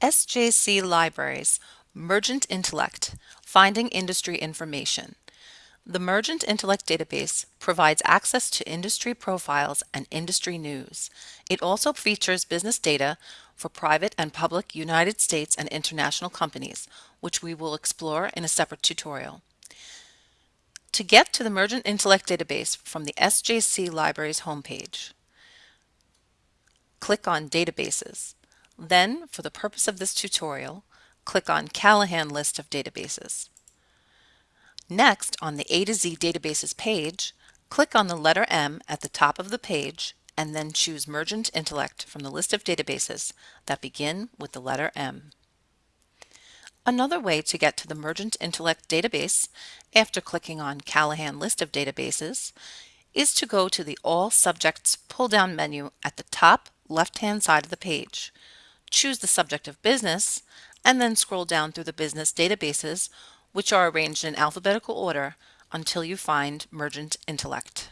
SJC Libraries Mergent Intellect Finding Industry Information. The Mergent Intellect database provides access to industry profiles and industry news. It also features business data for private and public United States and international companies, which we will explore in a separate tutorial. To get to the Mergent Intellect database from the SJC Libraries homepage, click on Databases. Then, for the purpose of this tutorial, click on Callahan List of Databases. Next, on the A to Z Databases page, click on the letter M at the top of the page and then choose Mergent Intellect from the list of databases that begin with the letter M. Another way to get to the Mergent Intellect database after clicking on Callahan List of Databases is to go to the All Subjects pull-down menu at the top left-hand side of the page. Choose the subject of business and then scroll down through the business databases which are arranged in alphabetical order until you find Mergent Intellect.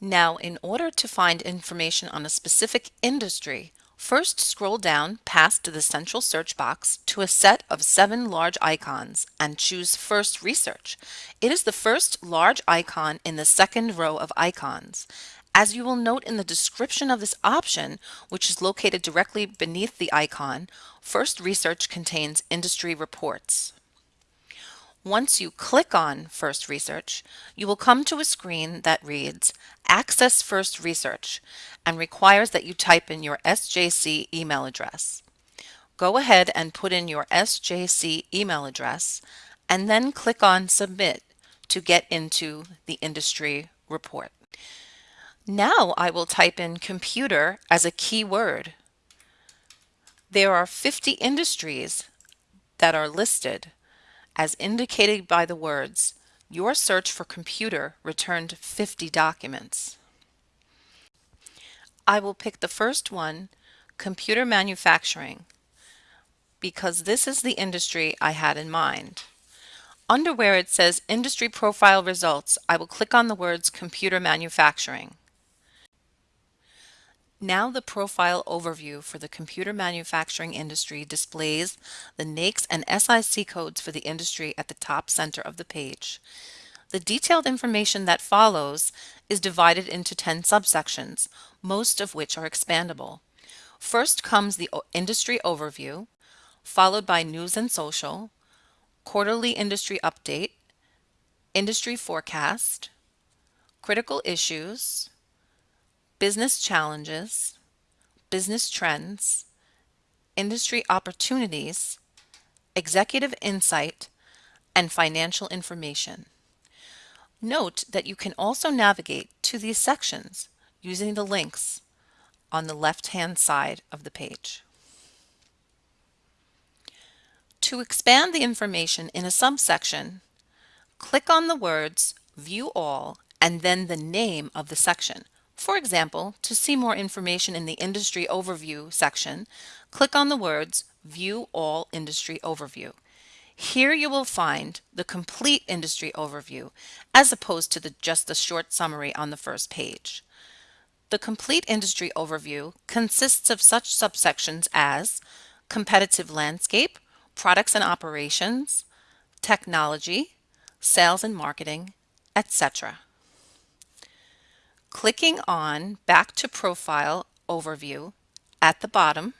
Now, in order to find information on a specific industry, first scroll down past the central search box to a set of seven large icons and choose First Research. It is the first large icon in the second row of icons. As you will note in the description of this option, which is located directly beneath the icon, First Research contains industry reports. Once you click on First Research, you will come to a screen that reads Access First Research and requires that you type in your SJC email address. Go ahead and put in your SJC email address and then click on Submit to get into the industry report. Now I will type in computer as a keyword. There are 50 industries that are listed as indicated by the words your search for computer returned 50 documents. I will pick the first one, computer manufacturing, because this is the industry I had in mind. Under where it says industry profile results, I will click on the words computer manufacturing. Now the profile overview for the computer manufacturing industry displays the NAICS and SIC codes for the industry at the top center of the page. The detailed information that follows is divided into 10 subsections, most of which are expandable. First comes the industry overview, followed by news and social, quarterly industry update, industry forecast, critical issues, business challenges, business trends, industry opportunities, executive insight, and financial information. Note that you can also navigate to these sections using the links on the left-hand side of the page. To expand the information in a subsection, click on the words View All and then the name of the section. For example, to see more information in the Industry Overview section, click on the words View All Industry Overview. Here you will find the complete industry overview as opposed to the, just the short summary on the first page. The complete industry overview consists of such subsections as competitive landscape, products and operations, technology, sales and marketing, etc. Clicking on Back to Profile Overview at the bottom,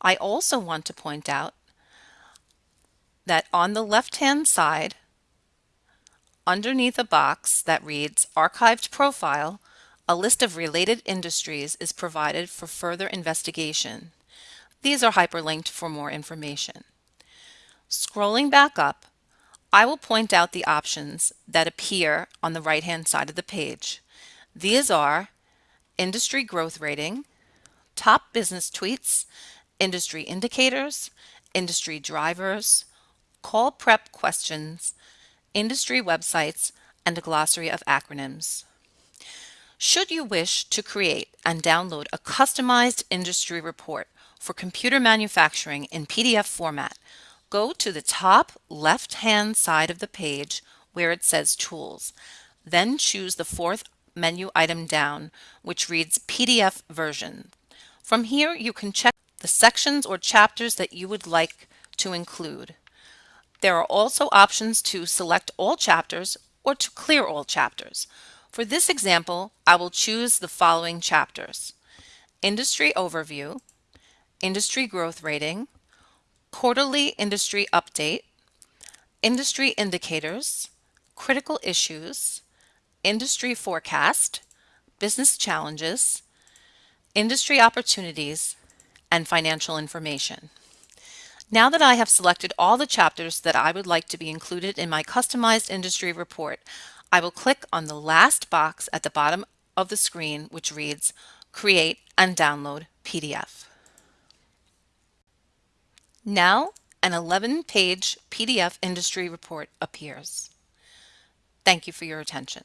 I also want to point out that on the left-hand side, underneath a box that reads Archived Profile, a list of related industries is provided for further investigation. These are hyperlinked for more information. Scrolling back up, I will point out the options that appear on the right-hand side of the page. These are industry growth rating, top business tweets, industry indicators, industry drivers, call prep questions, industry websites, and a glossary of acronyms. Should you wish to create and download a customized industry report for computer manufacturing in PDF format, go to the top left-hand side of the page where it says Tools. Then choose the fourth menu item down, which reads PDF version. From here, you can check the sections or chapters that you would like to include. There are also options to select all chapters or to clear all chapters. For this example, I will choose the following chapters. Industry Overview, Industry Growth Rating, Quarterly Industry Update, Industry Indicators, Critical Issues, Industry Forecast, Business Challenges, Industry Opportunities, and Financial Information. Now that I have selected all the chapters that I would like to be included in my customized industry report, I will click on the last box at the bottom of the screen which reads Create and Download PDF. Now an 11-page PDF industry report appears. Thank you for your attention.